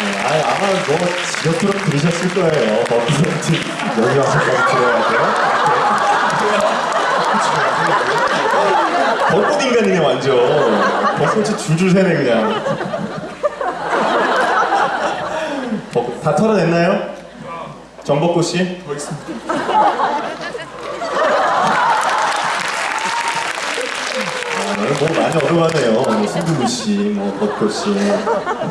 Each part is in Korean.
아니 아마 뭐 지역으로 들으셨을 거예요. 버프센트 여기 와서까지 들어야 돼요. 벚꽃 인간이네 완전. 벚꽃이 줄줄 새네 그냥. 다 털어냈나요? 정벚꽃 씨? 더 있습니다. 오늘 뭐 많이 얻어가네요. 뭐 순두부 씨, 뭐 벚꽃 씨.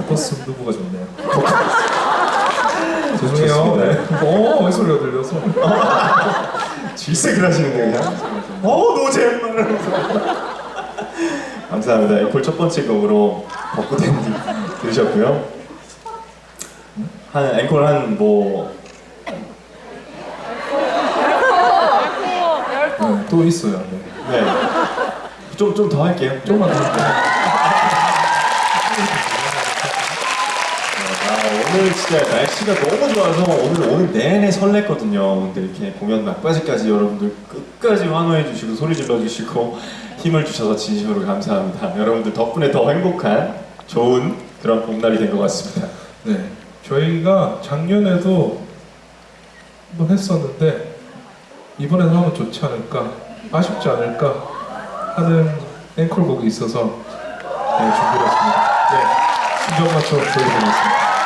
버스 누구가 좋네요. 죄송해요. 네. 어, 이 소리가 들려서. 질색을 하시는데 그냥 어 노잼 이러면서 감사합니다 애플 첫 번째 곡으로 벚꽃 엔딩 들으셨고요 한 앵콜 한뭐 네, 또 있어요. 네. 네. 좀 좀 더 할게요 조금만 더 할게요. 아, 오늘 진짜 날씨가 너무 좋아서 오늘 오늘 내내 설렜거든요. 근데 이렇게 공연 막바지까지 여러분들 끝까지 환호해 주시고 소리 질러 주시고 힘을 주셔서 진심으로 감사합니다. 여러분들 덕분에 더 행복한 좋은 그런 봄날이 된 것 같습니다. 네. 저희가 작년에도 한번 했었는데 이번에는 하면 좋지 않을까, 아쉽지 않을까 하는 앵콜곡이 있어서 네, 준비를 했습니다. 네. 순정 맞춰 보여드리겠습니다.